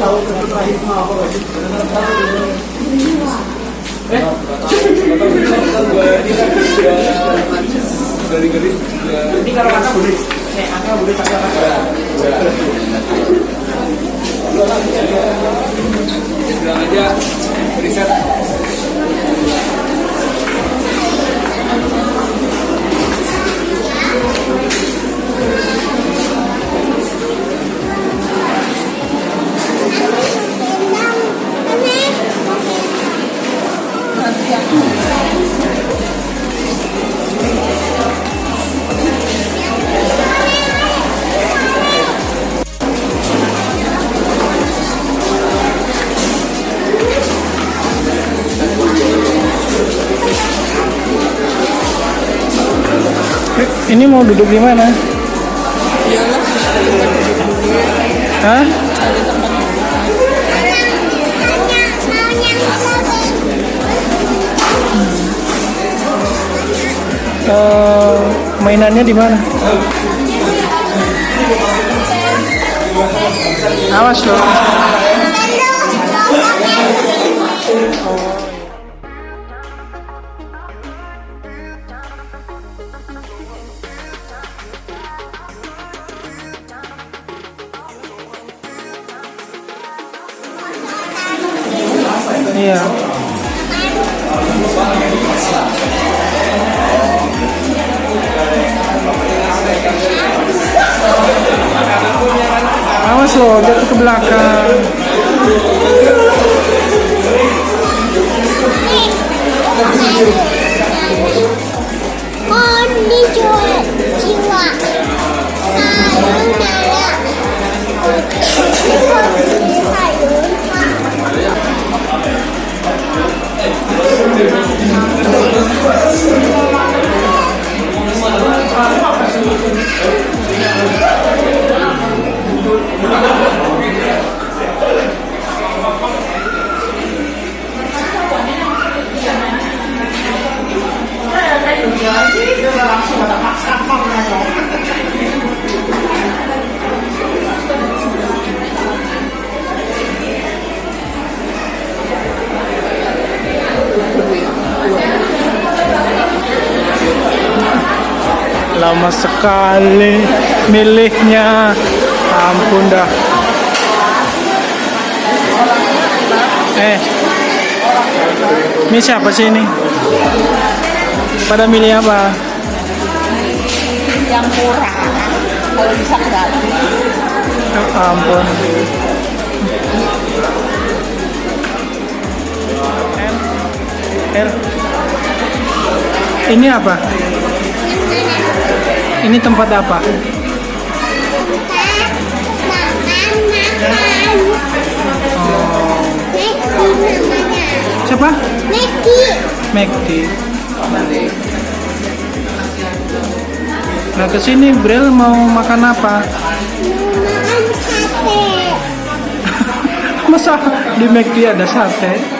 tahu terakhir mah apa lagi ini kalau anak boleh nih boleh pakai apa? Iya bilang aja riset Ini mau duduk di mana? Hah? Eh, mainannya di mana? Awas loh. Jatuh ke belakang. Lama sekali milihnya. Ampun dah. Eh. Ini siapa sih ini? Pada milih apa? yang murah kalau bisa gratis Ya ampun. R. Ini apa? Ini tempat apa? Oh, siapa? Neki McD. Nah ke sini Bril mau makan apa? Makan sate Masa di McD ada sate?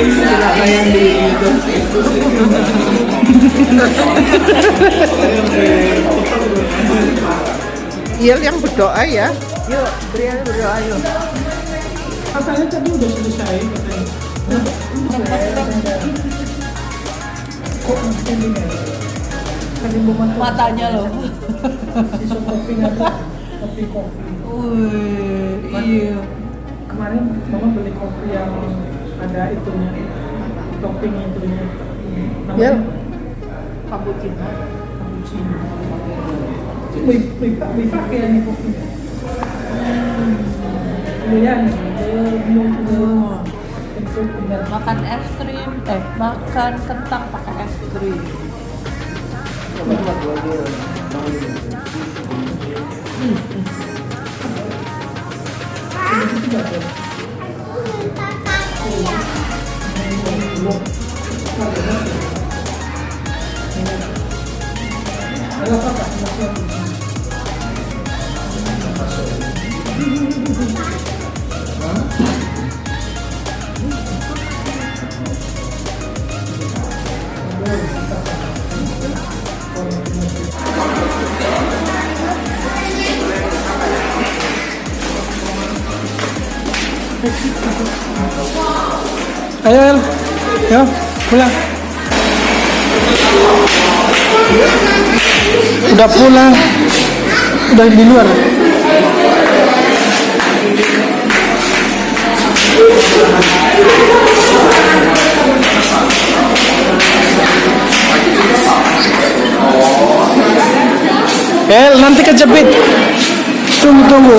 Main. Iya yang berdoa ya yuk Brian berdoa yuk Katanya tadi udah selesai katanya. Kok ini matanya loh sisa kopi? Kopi kopi. Wih, iya Kemarin mama beli kopi yang ada itunya, topping itunya. Ya. Namanya cappuccino cappuccino. Wih, wih, pak, wih, pakai kopinya. Hmm. Lumayan, eh, belum belum. Itu benar. makan es krim eh makan kentang pakai es krim Aku Ayo, El. Yo, pulang. Udah pulang. Udah di luar. El, nanti kejepit. Tunggu, tunggu.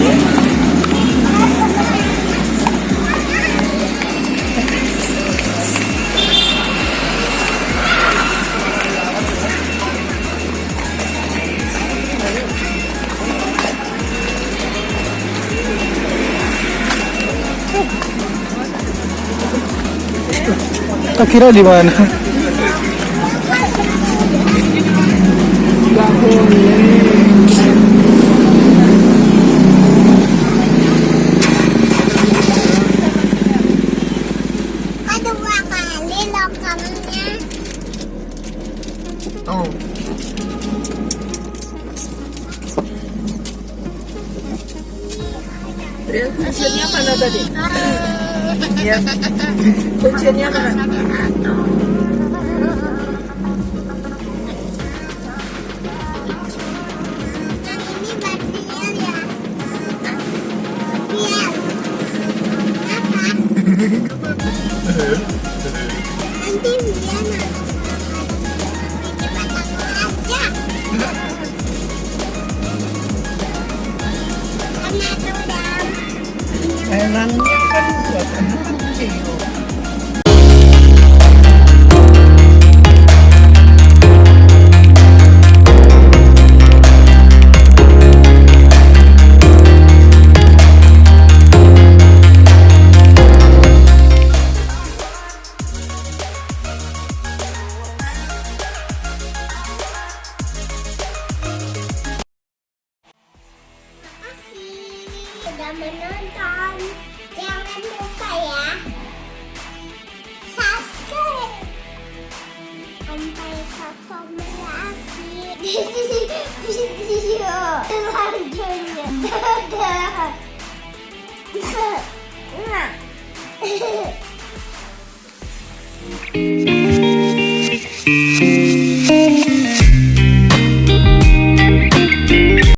Tak kira di mana? Kedua kali lokalnya. Oh. Kuncinya mana tadi? Ya. Kuncinya mana? Ini Mainannya kan buat anak menonton. Jangan lupa ya. Subscribe. Sampai ketemu lagi video selanjutnya. Dadah. Nah.